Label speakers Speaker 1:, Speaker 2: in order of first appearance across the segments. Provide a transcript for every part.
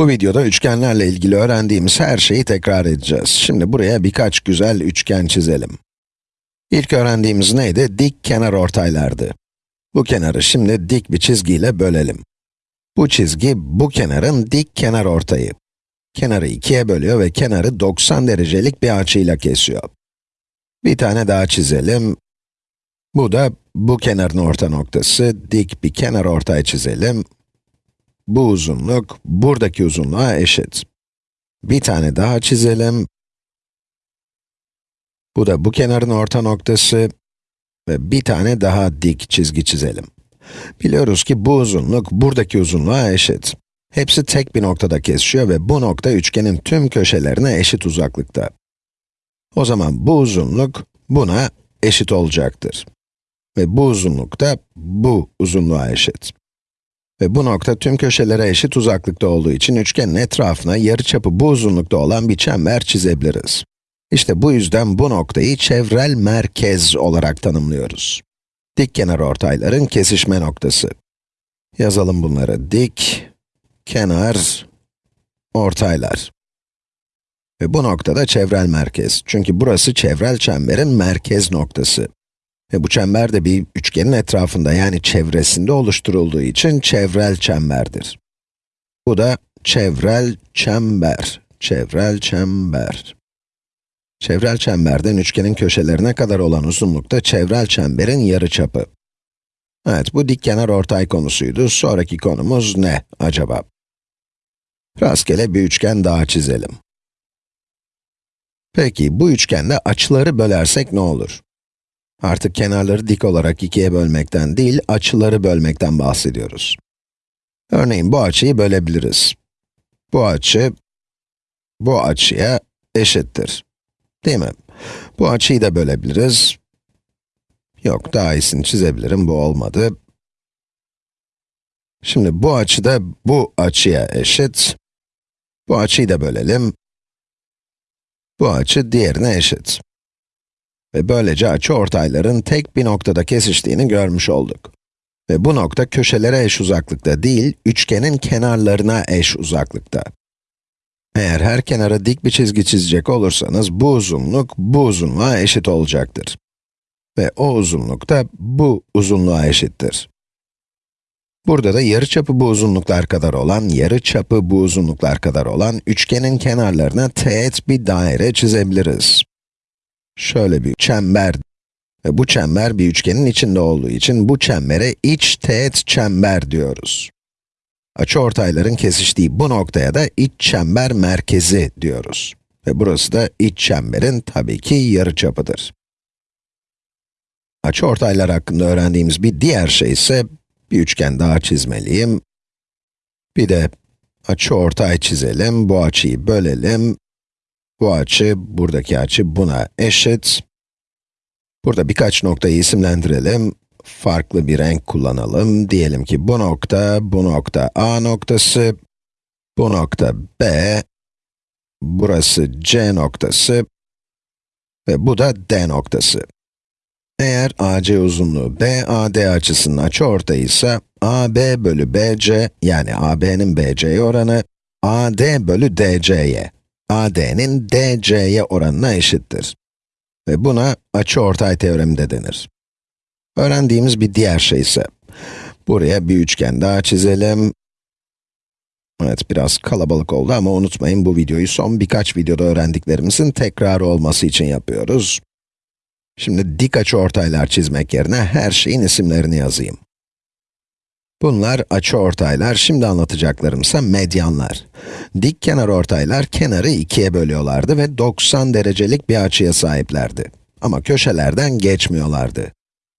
Speaker 1: Bu videoda üçgenlerle ilgili öğrendiğimiz her şeyi tekrar edeceğiz. Şimdi buraya birkaç güzel üçgen çizelim. İlk öğrendiğimiz neydi? Dik kenar ortaylardı. Bu kenarı şimdi dik bir çizgiyle bölelim. Bu çizgi, bu kenarın dik kenar ortayı. Kenarı ikiye bölüyor ve kenarı 90 derecelik bir açıyla kesiyor. Bir tane daha çizelim. Bu da bu kenarın orta noktası. Dik bir kenar ortay çizelim. Bu uzunluk, buradaki uzunluğa eşit. Bir tane daha çizelim. Bu da bu kenarın orta noktası ve bir tane daha dik çizgi çizelim. Biliyoruz ki bu uzunluk buradaki uzunluğa eşit. Hepsi tek bir noktada kesişiyor ve bu nokta üçgenin tüm köşelerine eşit uzaklıkta. O zaman bu uzunluk buna eşit olacaktır. Ve bu uzunluk da bu uzunluğa eşit. Ve bu nokta tüm köşelere eşit uzaklıkta olduğu için üçgenin etrafına yarıçapı bu uzunlukta olan bir çember çizebiliriz. İşte bu yüzden bu noktayı çevrel merkez olarak tanımlıyoruz. Dik kenar ortayların kesişme noktası. Yazalım bunları. Dik, kenar, ortaylar. Ve bu noktada çevrel merkez. Çünkü burası çevrel çemberin merkez noktası. Ve bu çember de bir üçgenin etrafında yani çevresinde oluşturulduğu için çevrel çemberdir. Bu da çevrel çember. Çevrel çember. Çevrel çemberden üçgenin köşelerine kadar olan uzunlukta çevrel çemberin yarıçapı. Evet, bu dikkenar ortay konusuydu. Sonraki konumuz ne acaba? Rastgele bir üçgen daha çizelim. Peki, bu üçgende açıları bölersek ne olur? Artık kenarları dik olarak ikiye bölmekten değil, açıları bölmekten bahsediyoruz. Örneğin bu açıyı bölebiliriz. Bu açı, bu açıya eşittir. Değil mi? Bu açıyı da bölebiliriz. Yok, daha iyisini çizebilirim, bu olmadı. Şimdi bu açı da bu açıya eşit. Bu açıyı da bölelim. Bu açı diğerine eşit. Ve böylece açı ortayların tek bir noktada kesiştiğini görmüş olduk. Ve bu nokta köşelere eş uzaklıkta değil, üçgenin kenarlarına eş uzaklıkta. Eğer her kenara dik bir çizgi çizecek olursanız, bu uzunluk bu uzunluğa eşit olacaktır. Ve o uzunluk da bu uzunluğa eşittir. Burada da yarıçapı bu uzunluklar kadar olan, yarıçapı bu uzunluklar kadar olan üçgenin kenarlarına teğet bir daire çizebiliriz. Şöyle bir çember ve bu çember bir üçgenin içinde olduğu için bu çembere iç teğet çember diyoruz. Açıortayların kesiştiği bu noktaya da iç çember merkezi diyoruz. Ve burası da iç çemberin tabii ki yarıçapıdır. Açıortaylar hakkında öğrendiğimiz bir diğer şey ise bir üçgen daha çizmeliyim. Bir de açıortay çizelim, bu açıyı bölelim. Bu açı, buradaki açı buna eşit. Burada birkaç noktayı isimlendirelim. Farklı bir renk kullanalım. Diyelim ki bu nokta, bu nokta A noktası, bu nokta B, burası C noktası ve bu da D noktası. Eğer AC uzunluğu BAD açısının açıortayı ise AB bölü BC yani AB'nin BC'ye oranı AD bölü DC'ye AD'nin DC'ye oranına eşittir. Ve buna açıortay teoremi de denir. Öğrendiğimiz bir diğer şey ise, buraya bir üçgen daha çizelim. Evet, biraz kalabalık oldu ama unutmayın bu videoyu son birkaç videoda öğrendiklerimizin tekrarı olması için yapıyoruz. Şimdi dik açıortaylar çizmek yerine her şeyin isimlerini yazayım. Bunlar açıortaylar, şimdi anlatacaklarım ise medyanlar. Dik kenar ortaylar kenarı ikiye bölüyorlardı ve 90 derecelik bir açıya sahiplerdi. Ama köşelerden geçmiyorlardı.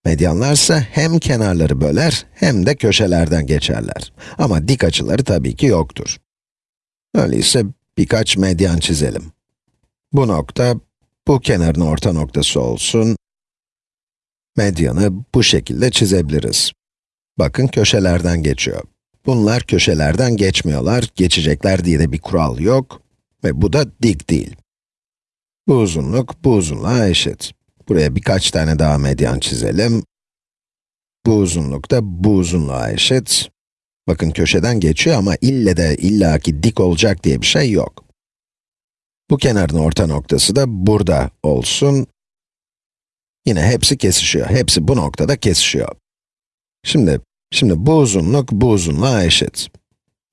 Speaker 1: Medyanlar ise hem kenarları böler hem de köşelerden geçerler. Ama dik açıları tabii ki yoktur. Öyleyse birkaç medyan çizelim. Bu nokta, bu kenarın orta noktası olsun. Medyanı bu şekilde çizebiliriz. Bakın köşelerden geçiyor. Bunlar köşelerden geçmiyorlar, geçecekler diye de bir kural yok ve bu da dik değil. Bu uzunluk bu uzunluğa eşit. Buraya birkaç tane daha medyan çizelim. Bu uzunluk da bu uzunluğa eşit. Bakın köşeden geçiyor ama ille de illaki dik olacak diye bir şey yok. Bu kenarın orta noktası da burada olsun. Yine hepsi kesişiyor. Hepsi bu noktada kesişiyor. Şimdi, şimdi bu uzunluk bu uzunluğa eşit.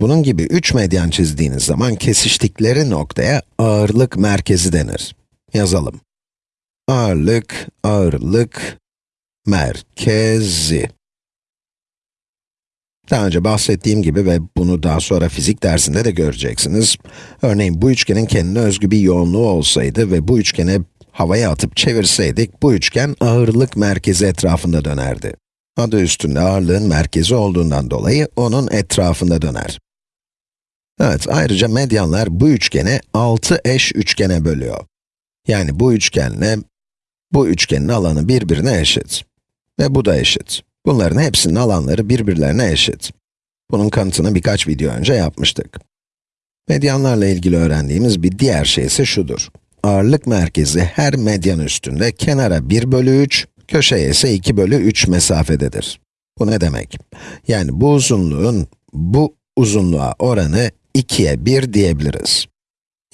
Speaker 1: Bunun gibi üç medyan çizdiğiniz zaman kesiştikleri noktaya ağırlık merkezi denir. Yazalım. Ağırlık, ağırlık, merkezi. Daha önce bahsettiğim gibi ve bunu daha sonra fizik dersinde de göreceksiniz. Örneğin bu üçgenin kendine özgü bir yoğunluğu olsaydı ve bu üçgene havaya atıp çevirseydik, bu üçgen ağırlık merkezi etrafında dönerdi. Adı üstünde ağırlığın merkezi olduğundan dolayı onun etrafında döner. Evet, ayrıca medyanlar bu üçgeni 6 eş üçgene bölüyor. Yani bu üçgenle bu üçgenin alanı birbirine eşit. Ve bu da eşit. Bunların hepsinin alanları birbirlerine eşit. Bunun kanıtını birkaç video önce yapmıştık. Medyanlarla ilgili öğrendiğimiz bir diğer şey ise şudur. Ağırlık merkezi her medyan üstünde kenara 1 bölü 3, köşeye ise 2 bölü 3 mesafededir. Bu ne demek? Yani bu uzunluğun bu uzunluğa oranı 2'ye 1 diyebiliriz.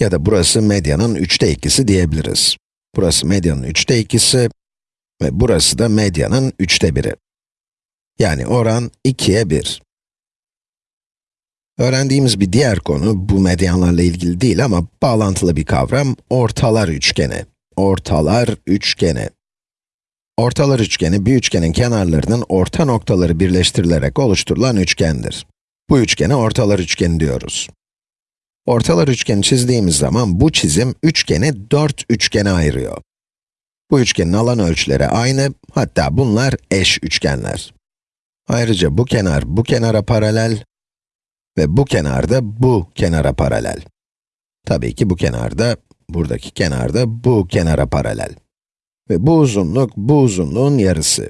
Speaker 1: Ya da burası medyanın 3'te 2'si diyebiliriz. Burası medyanın 3'te 2'si ve burası da medyanın 3'te 1'i. Yani oran 2'ye 1. Öğrendiğimiz bir diğer konu, bu medyanlarla ilgili değil ama bağlantılı bir kavram, ortalar üçgeni. Ortalar üçgeni. Ortalar üçgeni, bir üçgenin kenarlarının orta noktaları birleştirilerek oluşturulan üçgendir. Bu üçgene ortalar üçgeni diyoruz. Ortalar üçgeni çizdiğimiz zaman bu çizim üçgeni dört üçgene ayırıyor. Bu üçgenin alan ölçüleri aynı, hatta bunlar eş üçgenler. Ayrıca bu kenar bu kenara paralel ve bu kenar da bu kenara paralel. Tabii ki bu kenar da, buradaki kenar da bu kenara paralel. Ve bu uzunluk bu uzunluğun yarısı.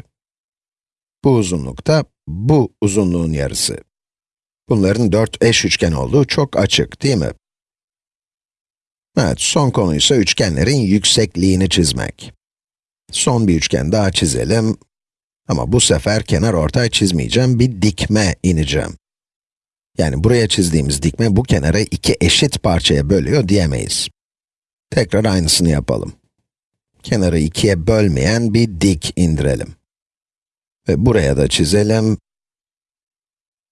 Speaker 1: Bu uzunluk da bu uzunluğun yarısı. Bunların dört eş üçgen olduğu çok açık, değil mi? Evet, son konu ise üçgenlerin yüksekliğini çizmek. Son bir üçgen daha çizelim. Ama bu sefer kenar ortay çizmeyeceğim, bir dikme ineceğim. Yani buraya çizdiğimiz dikme bu kenarı iki eşit parçaya bölüyor diyemeyiz. Tekrar aynısını yapalım. Kenarı ikiye bölmeyen bir dik indirelim. Ve buraya da çizelim.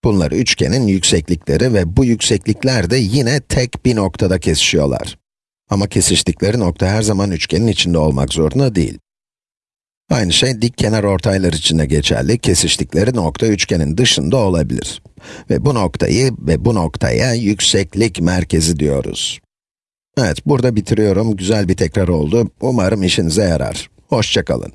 Speaker 1: Bunlar üçgenin yükseklikleri ve bu yükseklikler de yine tek bir noktada kesişiyorlar. Ama kesiştikleri nokta her zaman üçgenin içinde olmak zorunda değil. Aynı şey dik kenar ortaylar için de geçerli. Kesiştikleri nokta üçgenin dışında olabilir. Ve bu noktayı ve bu noktaya yükseklik merkezi diyoruz. Evet, burada bitiriyorum. Güzel bir tekrar oldu. Umarım işinize yarar. Hoşçakalın.